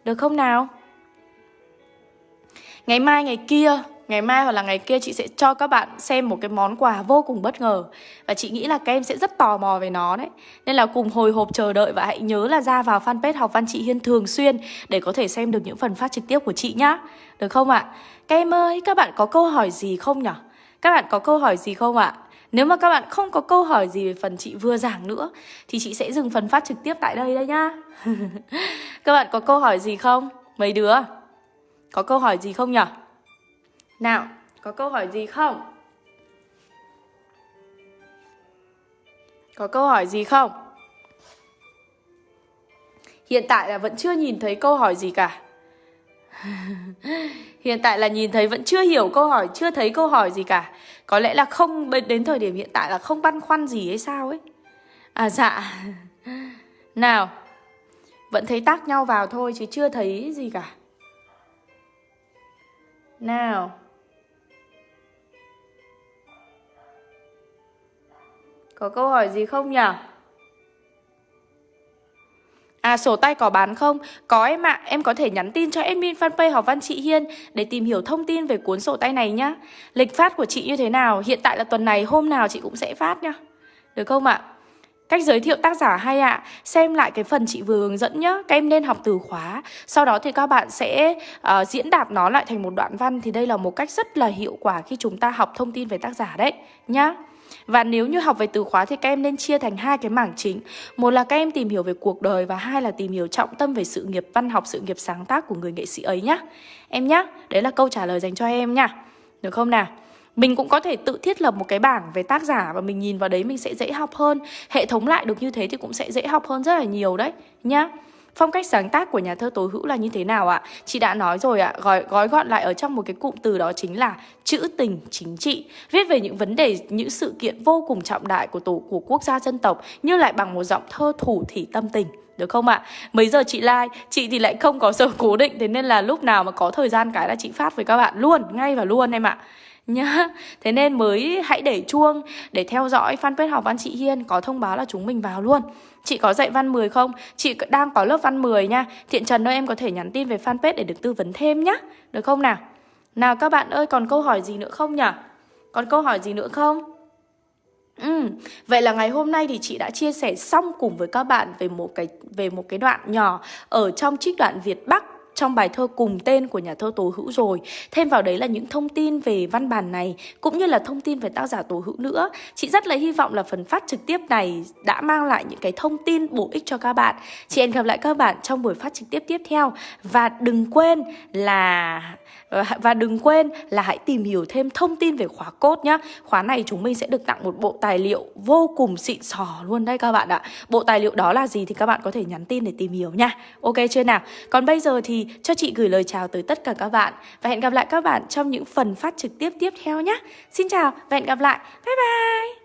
Được không nào? Ngày mai ngày kia Ngày mai hoặc là ngày kia chị sẽ cho các bạn xem một cái món quà vô cùng bất ngờ Và chị nghĩ là các em sẽ rất tò mò về nó đấy Nên là cùng hồi hộp chờ đợi và hãy nhớ là ra vào fanpage học văn chị Hiên thường xuyên Để có thể xem được những phần phát trực tiếp của chị nhá Được không ạ? Các em ơi, các bạn có câu hỏi gì không nhở? Các bạn có câu hỏi gì không ạ? Nếu mà các bạn không có câu hỏi gì về phần chị vừa giảng nữa Thì chị sẽ dừng phần phát trực tiếp tại đây đây nhá Các bạn có câu hỏi gì không? Mấy đứa? Có câu hỏi gì không nhỉ? Nào, có câu hỏi gì không? Có câu hỏi gì không? Hiện tại là vẫn chưa nhìn thấy câu hỏi gì cả. Hiện tại là nhìn thấy vẫn chưa hiểu câu hỏi Chưa thấy câu hỏi gì cả. Có lẽ là không đến thời điểm hiện tại là không băn khoăn gì hay sao ấy. À dạ. Nào Vẫn thấy tác nhau vào thôi chứ chưa thấy gì cả. Nào. Có câu hỏi gì không nhỉ? À sổ tay có bán không? Có em ạ, à. em có thể nhắn tin cho admin fanpage học văn chị Hiên để tìm hiểu thông tin về cuốn sổ tay này nhá. Lịch phát của chị như thế nào? Hiện tại là tuần này hôm nào chị cũng sẽ phát nhá. Được không ạ? Cách giới thiệu tác giả hay ạ Xem lại cái phần chị vừa hướng dẫn nhá Các em nên học từ khóa Sau đó thì các bạn sẽ uh, diễn đạt nó lại thành một đoạn văn Thì đây là một cách rất là hiệu quả khi chúng ta học thông tin về tác giả đấy Nhá và nếu như học về từ khóa thì các em nên chia thành hai cái mảng chính. Một là các em tìm hiểu về cuộc đời và hai là tìm hiểu trọng tâm về sự nghiệp văn học, sự nghiệp sáng tác của người nghệ sĩ ấy nhá. Em nhá, đấy là câu trả lời dành cho em nhá. Được không nào? Mình cũng có thể tự thiết lập một cái bảng về tác giả và mình nhìn vào đấy mình sẽ dễ học hơn. Hệ thống lại được như thế thì cũng sẽ dễ học hơn rất là nhiều đấy nhá. Phong cách sáng tác của nhà thơ Tố Hữu là như thế nào ạ? Chị đã nói rồi ạ, gói, gói gọn lại ở trong một cái cụm từ đó chính là chữ tình chính trị. Viết về những vấn đề, những sự kiện vô cùng trọng đại của tổ của quốc gia dân tộc như lại bằng một giọng thơ thủ thỉ tâm tình. Được không ạ? Mấy giờ chị like, chị thì lại không có giờ cố định Thế nên là lúc nào mà có thời gian cái là chị phát với các bạn luôn Ngay và luôn em ạ nhá Thế nên mới hãy để chuông để theo dõi fanpage học văn chị Hiên Có thông báo là chúng mình vào luôn Chị có dạy văn 10 không? Chị đang có lớp văn 10 nha Thiện Trần ơi em có thể nhắn tin về fanpage để được tư vấn thêm nhá Được không nào? Nào các bạn ơi còn câu hỏi gì nữa không nhỉ? Còn câu hỏi gì nữa không? Ừ, vậy là ngày hôm nay thì chị đã chia sẻ xong cùng với các bạn về một cái về một cái đoạn nhỏ ở trong trích đoạn Việt Bắc trong bài thơ cùng tên của nhà thơ Tố Hữu rồi. Thêm vào đấy là những thông tin về văn bản này, cũng như là thông tin về tác giả Tố Hữu nữa. Chị rất là hy vọng là phần phát trực tiếp này đã mang lại những cái thông tin bổ ích cho các bạn. Chị hẹn gặp lại các bạn trong buổi phát trực tiếp tiếp theo và đừng quên là Ờ, và đừng quên là hãy tìm hiểu thêm thông tin về khóa cốt nhá. Khóa này chúng mình sẽ được tặng một bộ tài liệu vô cùng xịn sò luôn đây các bạn ạ. Bộ tài liệu đó là gì thì các bạn có thể nhắn tin để tìm hiểu nha. Ok chưa nào? Còn bây giờ thì cho chị gửi lời chào tới tất cả các bạn Và hẹn gặp lại các bạn trong những phần phát trực tiếp tiếp theo nhé Xin chào và hẹn gặp lại. Bye bye!